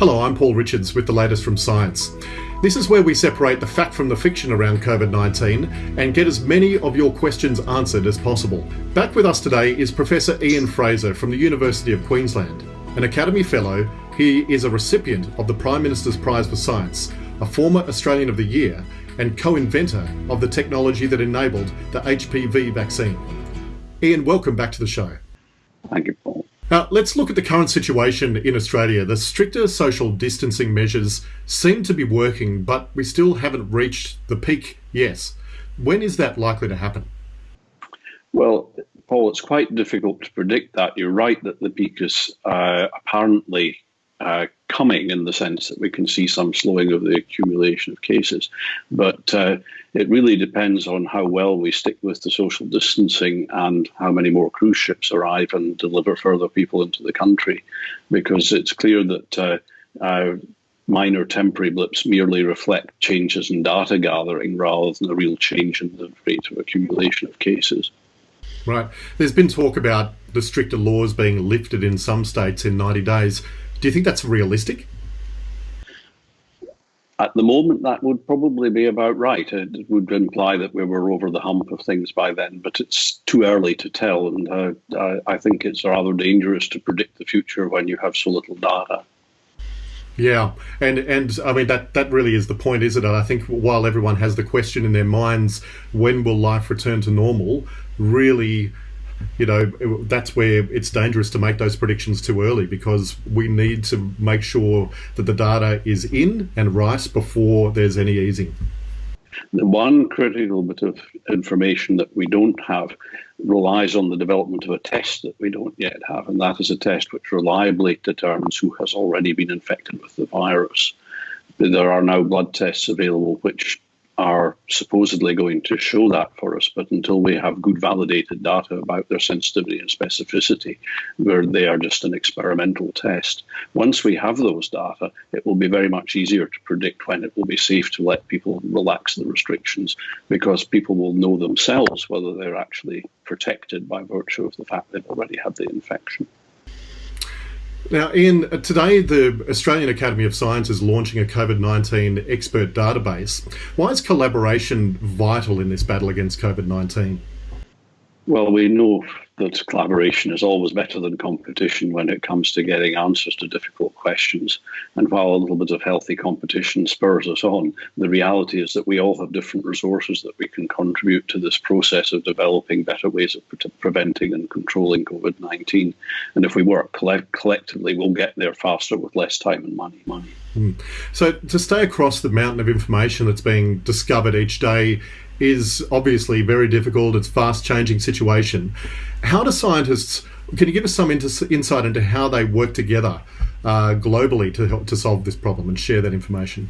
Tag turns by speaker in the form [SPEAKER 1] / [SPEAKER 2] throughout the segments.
[SPEAKER 1] Hello, I'm Paul Richards with the latest from science. This is where we separate the fact from the fiction around COVID 19 and get as many of your questions answered as possible. Back with us today is Professor Ian Frazer from the University of Queensland. An Academy Fellow, he is a recipient of the Prime Minister's Prize for Science, a former Australian of the Year, and co inventor of the technology that enabled the HPV vaccine. Ian, welcome back to the show.
[SPEAKER 2] Thank you, Paul.
[SPEAKER 1] Now, let's look at the current situation in Australia. The stricter social distancing measures seem to be working, but we still haven't reached the peak Yes. When is that likely to happen?
[SPEAKER 2] Well, Paul, it's quite difficult to predict that. You're right that the peak is uh, apparently uh, coming in the sense that we can see some slowing of the accumulation of cases. But uh, it really depends on how well we stick with the social distancing and how many more cruise ships arrive and deliver further people into the country, because it's clear that. Uh, uh minor temporary blips merely reflect changes in data gathering rather than a real change in the rate of accumulation of cases.
[SPEAKER 1] Right. There's been talk about the stricter laws being lifted in some states in 90 days. Do you think that's realistic?
[SPEAKER 2] At the moment, that would probably be about right. It would imply that we were over the hump of things by then, but it's too early to tell. And uh, I think it's rather dangerous to predict the future when you have so little data.
[SPEAKER 1] Yeah, and and I mean that that really is the point, isn't it? I think while everyone has the question in their minds, when will life return to normal? Really, you know, that's where it's dangerous to make those predictions too early because we need to make sure that the data is in and right before there's any easing.
[SPEAKER 2] The one critical bit of information that we don't have relies on the development of a test that we don't yet have, and that is a test which reliably determines who has already been infected with the virus. There are now blood tests available which are supposedly going to show that for us, but until we have good validated data about their sensitivity and specificity, where they are just an experimental test. Once we have those data, it will be very much easier to predict when it will be safe to let people relax the restrictions because people will know themselves whether they're actually protected by virtue of the fact they've already had the infection.
[SPEAKER 1] Now, Ian, today the Australian Academy of Science is launching a COVID 19 expert database. Why is collaboration vital in this battle against COVID 19?
[SPEAKER 2] Well, we know that collaboration is always better than competition when it comes to getting answers to difficult questions. And while a little bit of healthy competition spurs us on, the reality is that we all have different resources that we can contribute to this process of developing better ways of pre- preventing and controlling COVID 19. And if we work collect- collectively, we'll get there faster with less time and money. money.
[SPEAKER 1] Mm. So, to stay across the mountain of information that's being discovered each day, is obviously very difficult. It's fast changing situation. How do scientists? Can you give us some insight into how they work together uh, globally to help to solve this problem and share that information?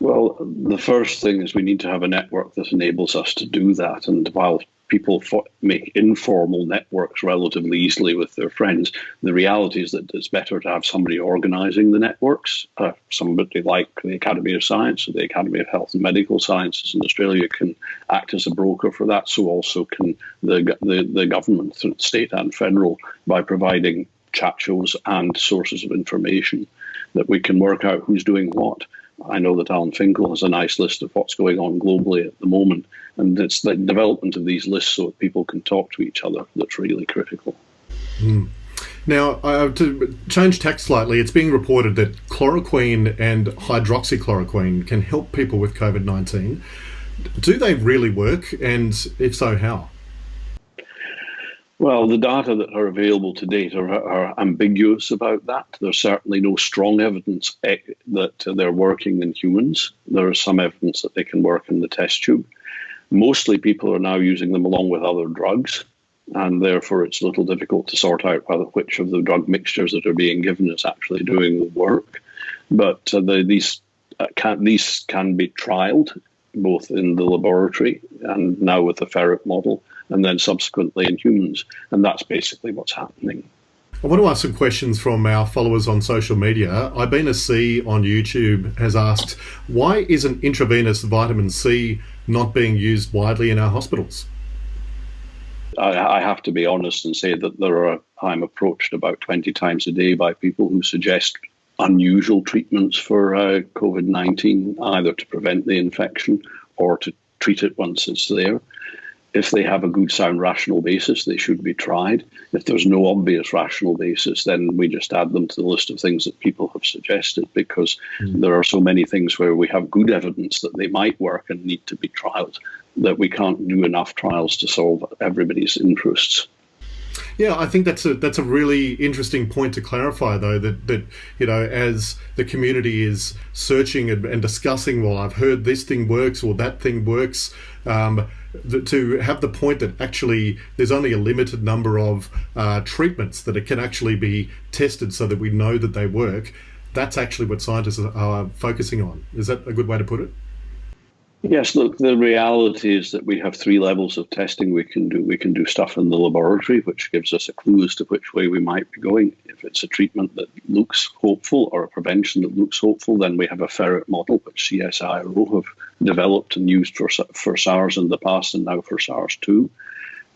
[SPEAKER 2] Well, the first thing is we need to have a network that enables us to do that. And while people make informal networks relatively easily with their friends. The reality is that it's better to have somebody organising the networks. Uh, somebody like the Academy of Science or the Academy of Health and Medical Sciences in Australia can act as a broker for that. So also can the the, the government, state and federal, by providing chat shows and sources of information that we can work out who's doing what. I know that Alan Finkel has a nice list of what's going on globally at the moment, and it's the development of these lists so that people can talk to each other that's really critical.
[SPEAKER 1] Mm. Now, uh, to change tack slightly, it's being reported that chloroquine and hydroxychloroquine can help people with COVID 19. Do they really work? And if so, how?
[SPEAKER 2] Well, the data that are available to date are, are, ambiguous about that. There's certainly no strong evidence eh, that they're working in humans. There is some evidence that they can work in the test tube. Mostly people are now using them along with other drugs, and therefore it's a little difficult to sort out whether which of the drug mixtures that are being given is actually doing the work. But uh, the, these, uh, can, these can be trialed both in the laboratory and now with the ferret model and then subsequently in humans. And that's basically what's happening.
[SPEAKER 1] I want to ask some questions from our followers on social media. Ibina C on YouTube has asked, why isn't intravenous vitamin C not being used widely in our hospitals?
[SPEAKER 2] I, have to be honest and say that there are I'm approached about 20 times a day by people who suggest unusual treatments for uh, COVID 19, either to prevent the infection or to treat it once it's there. If they have a good, sound, rational basis, they should be tried. If there's no obvious rational basis, then we just add them to the list of things that people have suggested because mm. there are so many things where we have good evidence that they might work and need to be trialed that we can't do enough trials to solve everybody's interests.
[SPEAKER 1] Yeah, I think that's a that's a really interesting point to clarify, though. That that you know, as the community is searching and, and discussing, well, I've heard this thing works or that thing works. Um, to have the point that actually there's only a limited number of uh, treatments that it can actually be tested so that we know that they work. That's actually what scientists are focusing on. Is that a good way to put it?
[SPEAKER 2] Yes, look, the reality is that we have three levels of testing we can do. We can do stuff in the laboratory, which gives us a clue as to which way we might be going. If it's a treatment that looks hopeful or a prevention that looks hopeful, then we have a ferret model, which CSIRO have developed and used for, for SARS in the past and now for SARS 2.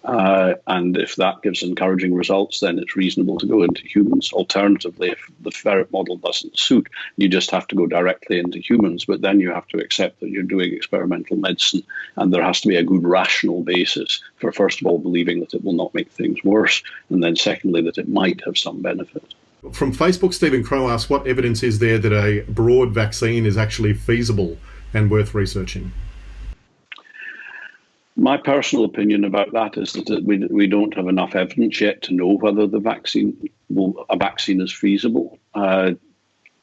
[SPEAKER 2] Uh, and if that gives encouraging results, then it's reasonable to go into humans. Alternatively, if the ferret model doesn't suit, you just have to go directly into humans. But then you have to accept that you're doing experimental medicine, and there has to be a good rational basis for, first of all, believing that it will not make things worse, and then secondly, that it might have some benefit.
[SPEAKER 1] From Facebook, Stephen Crow asks, what evidence is there that a broad vaccine is actually feasible and worth researching?
[SPEAKER 2] My personal opinion about that is that we, we don't have enough evidence yet to know whether the vaccine will, a vaccine is feasible. Uh,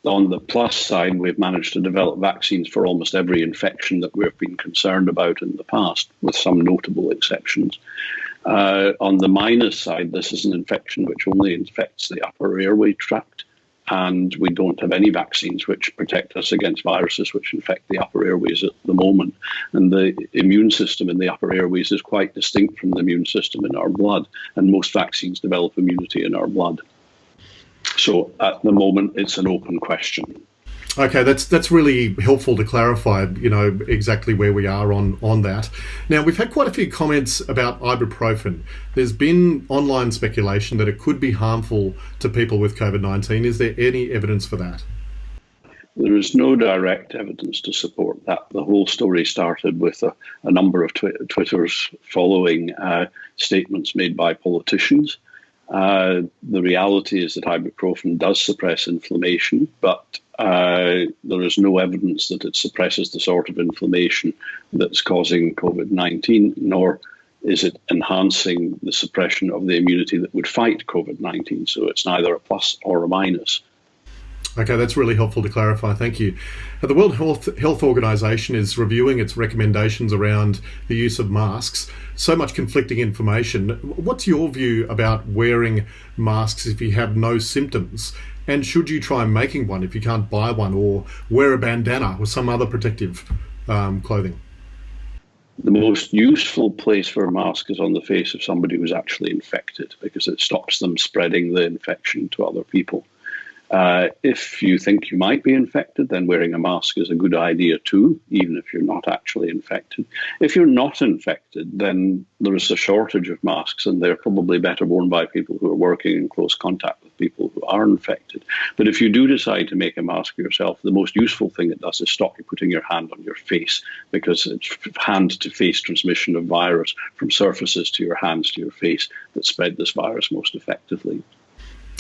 [SPEAKER 2] on the plus side, we've managed to develop vaccines for almost every infection that we've been concerned about in the past, with some notable exceptions. Uh, on the minus side, this is an infection which only infects the upper airway tract and we don't have any vaccines which protect us against viruses which infect the upper airways at the moment. And the immune system in the upper airways is quite distinct from the immune system in our blood, and most vaccines develop immunity in our blood. So at the moment, it's an open question.
[SPEAKER 1] Okay, that's that's really helpful to clarify, you know, exactly where we are on on that. Now, we've had quite a few comments about ibuprofen. There's been online speculation that it could be harmful to people with COVID-19. Is there any evidence for that?
[SPEAKER 2] There is no direct evidence to support that. The whole story started with a, a number of twi- Twitters following uh, statements made by politicians. Uh, the reality is that ibuprofen does suppress inflammation, but uh, there is no evidence that it suppresses the sort of inflammation that's causing COVID 19, nor is it enhancing the suppression of the immunity that would fight COVID 19. So it's neither a plus or a minus.
[SPEAKER 1] Okay, that's really helpful to clarify. Thank you. The World Health, Health Organization is reviewing its recommendations around the use of masks. So much conflicting information. What's your view about wearing masks if you have no symptoms? And should you try making one if you can't buy one, or wear a bandana or some other protective um, clothing?
[SPEAKER 2] The most useful place for a mask is on the face of somebody who's actually infected because it stops them spreading the infection to other people. Uh, if you think you might be infected, then wearing a mask is a good idea too, even if you're not actually infected. If you're not infected, then there is a shortage of masks, and they're probably better worn by people who are working in close contact with people who are infected. But if you do decide to make a mask yourself, the most useful thing it does is stop you putting your hand on your face because it's hand to face transmission of virus from surfaces to your hands to your face that spread this virus most effectively.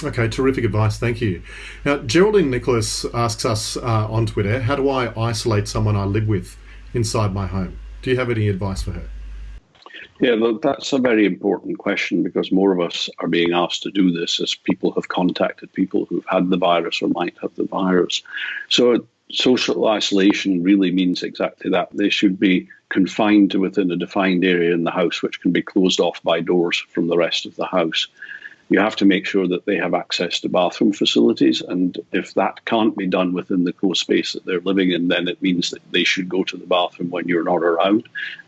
[SPEAKER 1] Okay, terrific advice. Thank you. Now, Geraldine Nicholas asks us uh, on Twitter How do I isolate someone I live with inside my home? Do you have any advice for her?
[SPEAKER 2] Yeah, look, that's a very important question because more of us are being asked to do this as people have contacted people who've had the virus or might have the virus. So, social isolation really means exactly that. They should be confined to within a defined area in the house, which can be closed off by doors from the rest of the house you have to make sure that they have access to bathroom facilities. And if that can't be done within the close space that they're living in, then it means that they should go to the bathroom when you're not around.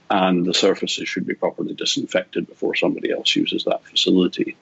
[SPEAKER 2] And the surfaces should be properly disinfected before somebody else uses that facility.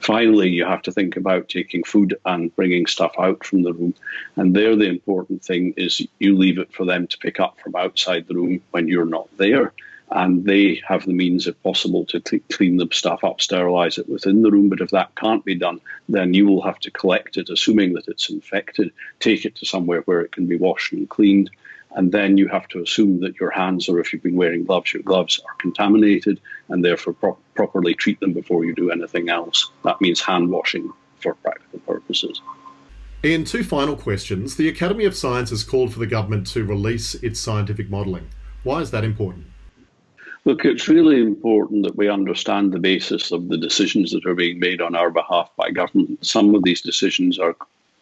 [SPEAKER 2] Finally, you have to think about taking food and bringing stuff out from the room. And there, the important thing is you leave it for them to pick up from outside the room when you're not there and they have the means, if possible, to clean the stuff up, sterilize it within the room. But if that can't be done, then you will have to collect it, assuming that it's infected, take it to somewhere where it can be washed and cleaned. And then you have to assume that your hands, or if you've been wearing gloves, your gloves are contaminated and therefore pro- properly treat them before you do anything else. That means hand washing for practical purposes.
[SPEAKER 1] In two final questions, the Academy of Science has called for the government to release its scientific modelling. Why is that important?
[SPEAKER 2] Look, it's really important that we understand the basis of the decisions that are being made on our behalf by government. Some of these decisions are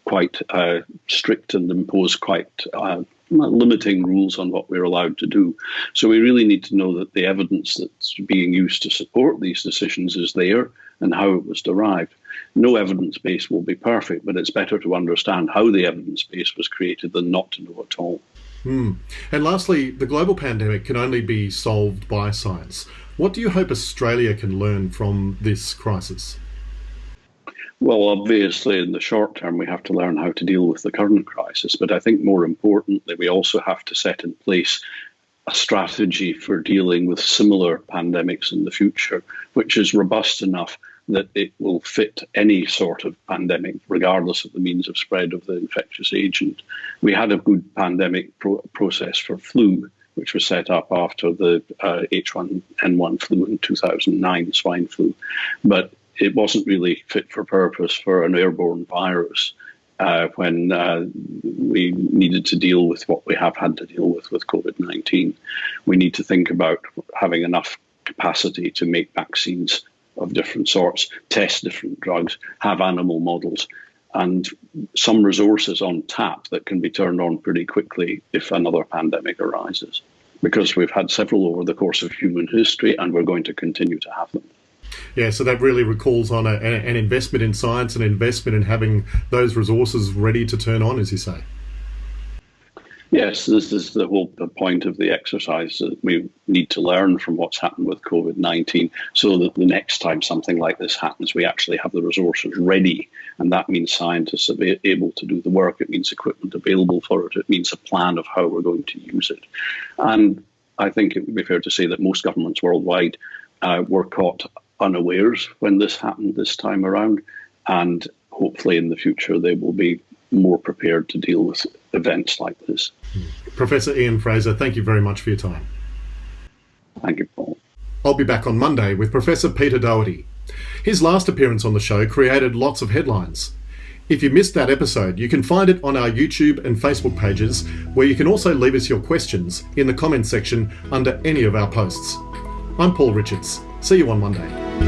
[SPEAKER 2] quite uh, strict and impose quite uh, limiting rules on what we're allowed to do. So we really need to know that the evidence that's being used to support these decisions is there and how it was derived. No evidence base will be perfect, but it's better to understand how the evidence base was created than not to know at all.
[SPEAKER 1] Hmm. And lastly, the global pandemic can only be solved by science. What do you hope Australia can learn from this crisis?
[SPEAKER 2] Well, obviously, in the short term, we have to learn how to deal with the current crisis. But I think more importantly, we also have to set in place a strategy for dealing with similar pandemics in the future, which is robust enough that it will fit any sort of pandemic, regardless of the means of spread of the infectious agent. We had a good pandemic pro- process for flu, which was set up after the uh, H1N1 flu in 2009, swine flu, but it wasn't really fit for purpose for an airborne virus. Uh, when uh, we needed to deal with what we have had to deal with with COVID 19. We need to think about having enough capacity to make vaccines of different sorts, test different drugs, have animal models, and some resources on tap that can be turned on pretty quickly if another pandemic arises. Because we've had several over the course of human history and we're going to continue to have them.
[SPEAKER 1] Yeah, so that really recalls on a, an investment in science, an investment in having those resources ready to turn on, as you say.
[SPEAKER 2] Yes, this is the whole point of the exercise that we need to learn from what's happened with COVID 19 so that the next time something like this happens, we actually have the resources ready. And that means scientists are able to do the work, it means equipment available for it, it means a plan of how we're going to use it. And I think it would be fair to say that most governments worldwide uh, were caught unawares when this happened this time around. And hopefully in the future they will be more prepared to deal with events like this.
[SPEAKER 1] Professor Ian Frazer, thank you very much for your time.
[SPEAKER 2] Thank you, Paul.
[SPEAKER 1] I'll be back on Monday with Professor Peter Doherty. His last appearance on the show created lots of headlines. If you missed that episode, you can find it on our YouTube and Facebook pages, where you can also leave us your questions in the comments section under any of our posts. I'm Paul Richards. See you on Monday.